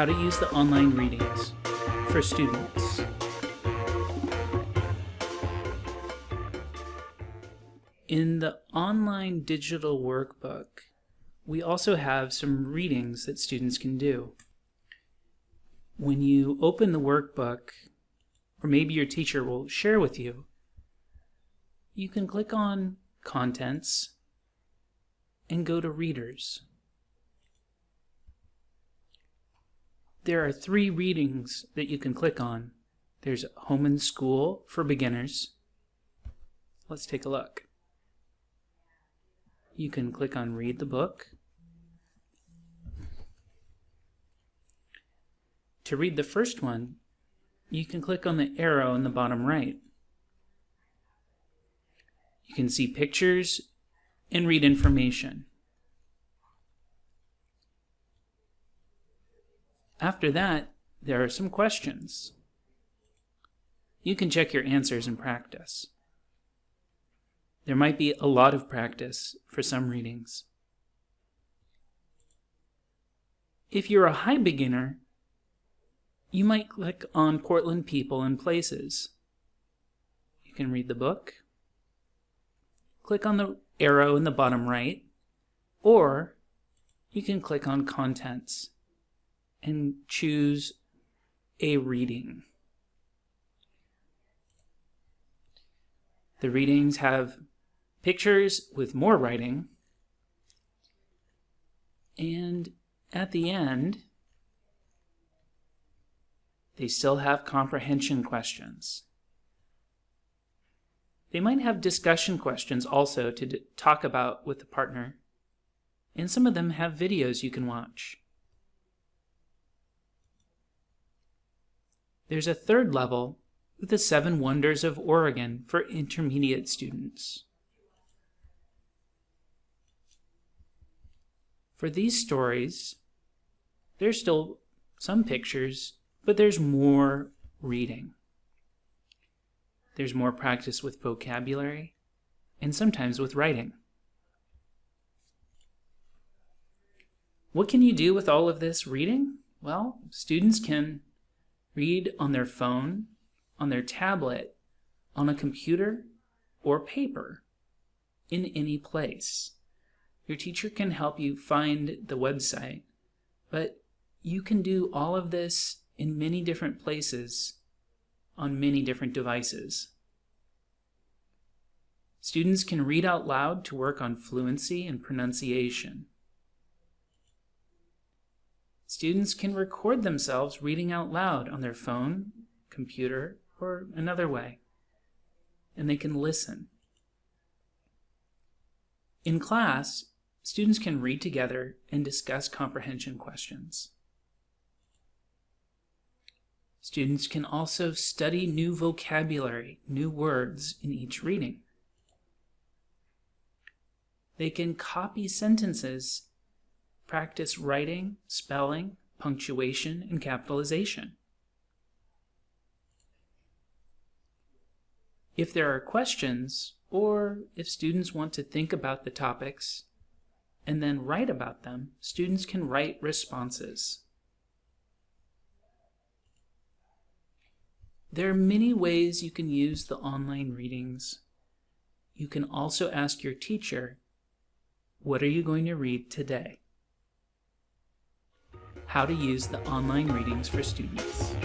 how to use the online readings for students. In the online digital workbook, we also have some readings that students can do. When you open the workbook, or maybe your teacher will share with you, you can click on Contents and go to Readers. There are three readings that you can click on. There's Home and School for beginners. Let's take a look. You can click on Read the Book. To read the first one, you can click on the arrow in the bottom right. You can see pictures and read information. After that, there are some questions. You can check your answers in practice. There might be a lot of practice for some readings. If you're a high beginner, you might click on Portland People and Places. You can read the book, click on the arrow in the bottom right, or you can click on Contents and choose a reading. The readings have pictures with more writing, and at the end, they still have comprehension questions. They might have discussion questions also to talk about with the partner, and some of them have videos you can watch. There's a third level with the Seven Wonders of Oregon for intermediate students. For these stories, there's still some pictures, but there's more reading. There's more practice with vocabulary and sometimes with writing. What can you do with all of this reading? Well, students can read on their phone, on their tablet, on a computer, or paper, in any place. Your teacher can help you find the website, but you can do all of this in many different places on many different devices. Students can read out loud to work on fluency and pronunciation. Students can record themselves reading out loud on their phone, computer, or another way, and they can listen. In class, students can read together and discuss comprehension questions. Students can also study new vocabulary, new words in each reading. They can copy sentences practice writing, spelling, punctuation, and capitalization. If there are questions, or if students want to think about the topics and then write about them, students can write responses. There are many ways you can use the online readings. You can also ask your teacher, what are you going to read today? How to use the online readings for students.